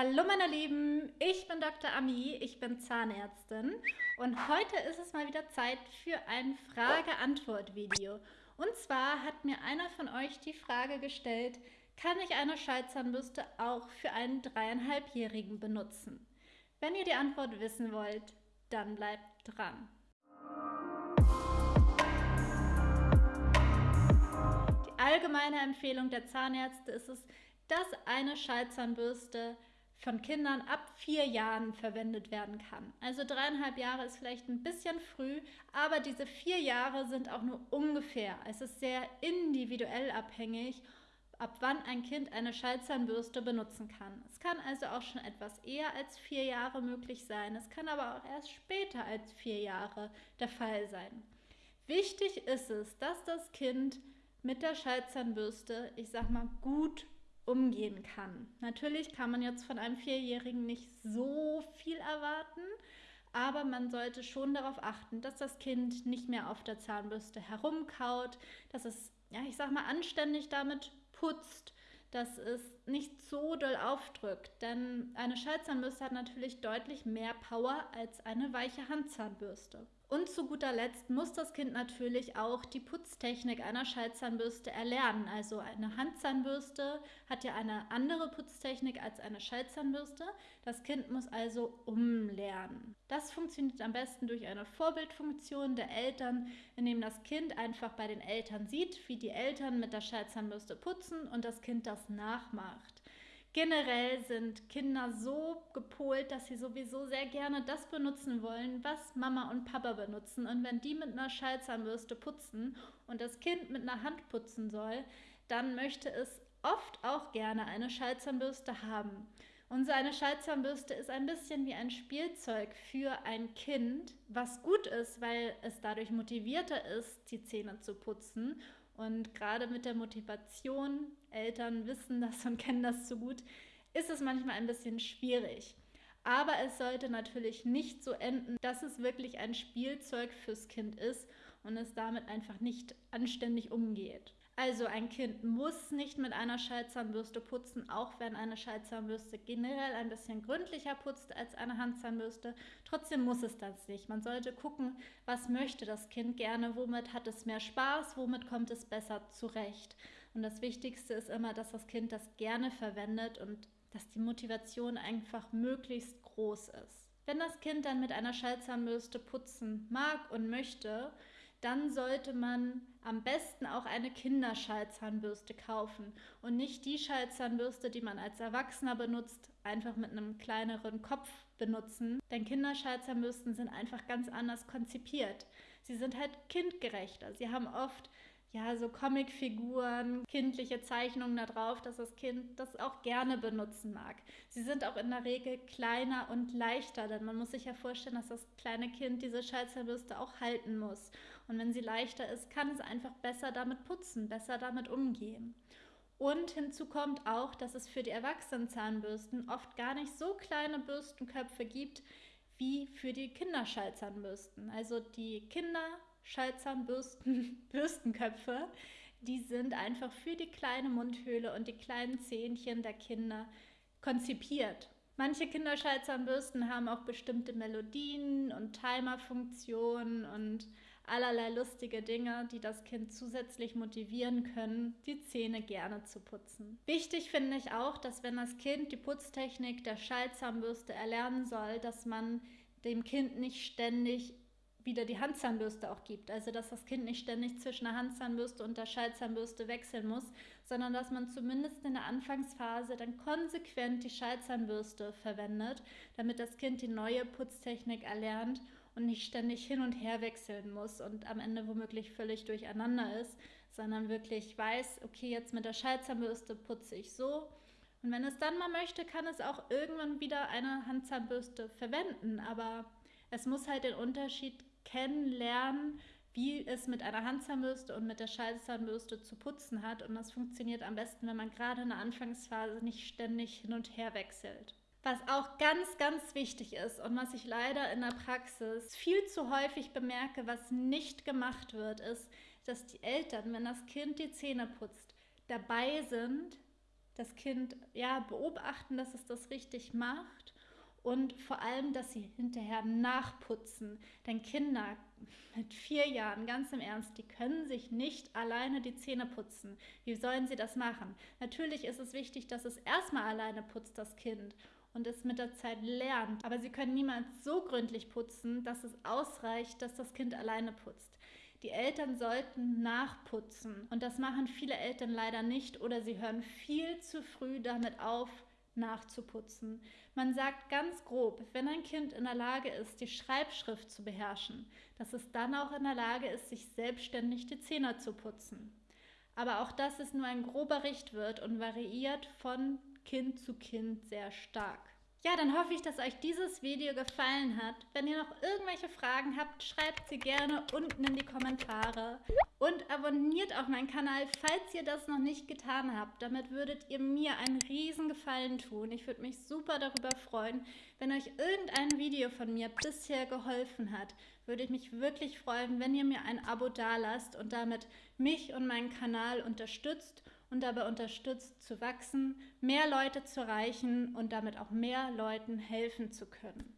Hallo meine Lieben, ich bin Dr. Ami, ich bin Zahnärztin und heute ist es mal wieder Zeit für ein Frage-Antwort-Video. Und zwar hat mir einer von euch die Frage gestellt, kann ich eine Schallzahnbürste auch für einen dreieinhalbjährigen benutzen? Wenn ihr die Antwort wissen wollt, dann bleibt dran. Die allgemeine Empfehlung der Zahnärzte ist es, dass eine Schallzahnbürste von Kindern ab vier Jahren verwendet werden kann. Also dreieinhalb Jahre ist vielleicht ein bisschen früh, aber diese vier Jahre sind auch nur ungefähr. Es ist sehr individuell abhängig, ab wann ein Kind eine Schallzahnbürste benutzen kann. Es kann also auch schon etwas eher als vier Jahre möglich sein. Es kann aber auch erst später als vier Jahre der Fall sein. Wichtig ist es, dass das Kind mit der Schallzahnbürste, ich sag mal, gut umgehen kann. Natürlich kann man jetzt von einem Vierjährigen nicht so viel erwarten, aber man sollte schon darauf achten, dass das Kind nicht mehr auf der Zahnbürste herumkaut, dass es, ja, ich sag mal, anständig damit putzt, dass es nicht so doll aufdrückt. Denn eine Schallzahnbürste hat natürlich deutlich mehr Power als eine weiche Handzahnbürste. Und zu guter Letzt muss das Kind natürlich auch die Putztechnik einer Schallzahnbürste erlernen. Also eine Handzahnbürste hat ja eine andere Putztechnik als eine Schallzahnbürste. Das Kind muss also umlernen. Das funktioniert am besten durch eine Vorbildfunktion der Eltern, indem das Kind einfach bei den Eltern sieht, wie die Eltern mit der Schallzahnbürste putzen und das Kind das nachmacht. Generell sind Kinder so gepolt, dass sie sowieso sehr gerne das benutzen wollen, was Mama und Papa benutzen. Und wenn die mit einer Schallzahnbürste putzen und das Kind mit einer Hand putzen soll, dann möchte es oft auch gerne eine Schallzahnbürste haben. Und so eine Schallzahnbürste ist ein bisschen wie ein Spielzeug für ein Kind, was gut ist, weil es dadurch motivierter ist, die Zähne zu putzen und gerade mit der Motivation, Eltern wissen das und kennen das so gut, ist es manchmal ein bisschen schwierig. Aber es sollte natürlich nicht so enden, dass es wirklich ein Spielzeug fürs Kind ist und es damit einfach nicht anständig umgeht. Also ein Kind muss nicht mit einer Schallzahnbürste putzen, auch wenn eine Schallzahnbürste generell ein bisschen gründlicher putzt als eine Handzahnbürste. Trotzdem muss es das nicht. Man sollte gucken, was möchte das Kind gerne, womit hat es mehr Spaß, womit kommt es besser zurecht. Und das Wichtigste ist immer, dass das Kind das gerne verwendet und dass die Motivation einfach möglichst groß ist. Wenn das Kind dann mit einer Schallzahnbürste putzen mag und möchte, dann sollte man am besten auch eine Kinderschallzahnbürste kaufen und nicht die Schallzahnbürste, die man als Erwachsener benutzt, einfach mit einem kleineren Kopf benutzen. Denn Kinderschallzahnbürsten sind einfach ganz anders konzipiert. Sie sind halt kindgerechter. Sie haben oft ja, so Comicfiguren, kindliche Zeichnungen da drauf, dass das Kind das auch gerne benutzen mag. Sie sind auch in der Regel kleiner und leichter, denn man muss sich ja vorstellen, dass das kleine Kind diese Schallzahnbürste auch halten muss. Und wenn sie leichter ist, kann es einfach besser damit putzen, besser damit umgehen. Und hinzu kommt auch, dass es für die Erwachsenenzahnbürsten oft gar nicht so kleine Bürstenköpfe gibt wie für die Kinderschallzahnbürsten. Also die Kinder Schallzahnbürsten, Bürstenköpfe, die sind einfach für die kleine Mundhöhle und die kleinen Zähnchen der Kinder konzipiert. Manche Kinderschallzahnbürsten haben auch bestimmte Melodien und Timerfunktionen und allerlei lustige Dinge, die das Kind zusätzlich motivieren können, die Zähne gerne zu putzen. Wichtig finde ich auch, dass wenn das Kind die Putztechnik der Schallzahnbürste erlernen soll, dass man dem Kind nicht ständig wieder die Handzahnbürste auch gibt. Also dass das Kind nicht ständig zwischen der Handzahnbürste und der Schallzahnbürste wechseln muss, sondern dass man zumindest in der Anfangsphase dann konsequent die Schallzahnbürste verwendet, damit das Kind die neue Putztechnik erlernt und nicht ständig hin und her wechseln muss und am Ende womöglich völlig durcheinander ist, sondern wirklich weiß, okay, jetzt mit der Schallzahnbürste putze ich so. Und wenn es dann mal möchte, kann es auch irgendwann wieder eine Handzahnbürste verwenden, aber es muss halt den Unterschied kennenlernen, wie es mit einer Handzahnbürste und mit der Schallzahnbürste zu putzen hat. Und das funktioniert am besten, wenn man gerade in der Anfangsphase nicht ständig hin und her wechselt. Was auch ganz, ganz wichtig ist und was ich leider in der Praxis viel zu häufig bemerke, was nicht gemacht wird, ist, dass die Eltern, wenn das Kind die Zähne putzt, dabei sind, das Kind ja beobachten, dass es das richtig macht und vor allem, dass sie hinterher nachputzen. Denn Kinder mit vier Jahren, ganz im Ernst, die können sich nicht alleine die Zähne putzen. Wie sollen sie das machen? Natürlich ist es wichtig, dass es erstmal alleine putzt, das Kind, und es mit der Zeit lernt. Aber sie können niemals so gründlich putzen, dass es ausreicht, dass das Kind alleine putzt. Die Eltern sollten nachputzen und das machen viele Eltern leider nicht oder sie hören viel zu früh damit auf, nachzuputzen. Man sagt ganz grob, wenn ein Kind in der Lage ist, die Schreibschrift zu beherrschen, dass es dann auch in der Lage ist, sich selbstständig die Zähne zu putzen. Aber auch das ist nur ein grober Richtwert und variiert von Kind zu Kind sehr stark. Ja, dann hoffe ich, dass euch dieses Video gefallen hat. Wenn ihr noch irgendwelche Fragen habt, schreibt sie gerne unten in die Kommentare. Und abonniert auch meinen Kanal, falls ihr das noch nicht getan habt. Damit würdet ihr mir einen riesen Gefallen tun. Ich würde mich super darüber freuen. Wenn euch irgendein Video von mir bisher geholfen hat, würde ich mich wirklich freuen, wenn ihr mir ein Abo dalasst und damit mich und meinen Kanal unterstützt und dabei unterstützt zu wachsen, mehr Leute zu erreichen und damit auch mehr Leuten helfen zu können.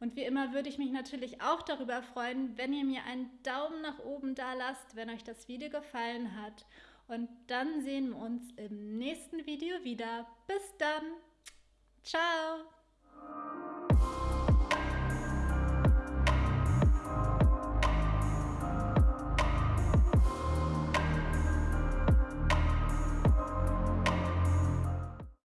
Und wie immer würde ich mich natürlich auch darüber freuen, wenn ihr mir einen Daumen nach oben da lasst, wenn euch das Video gefallen hat. Und dann sehen wir uns im nächsten Video wieder. Bis dann. Ciao.